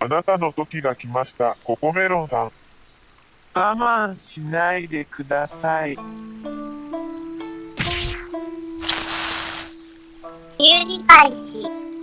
あなたの時が来ました、ココメロンさん。我慢しないでください。ユニパイシー。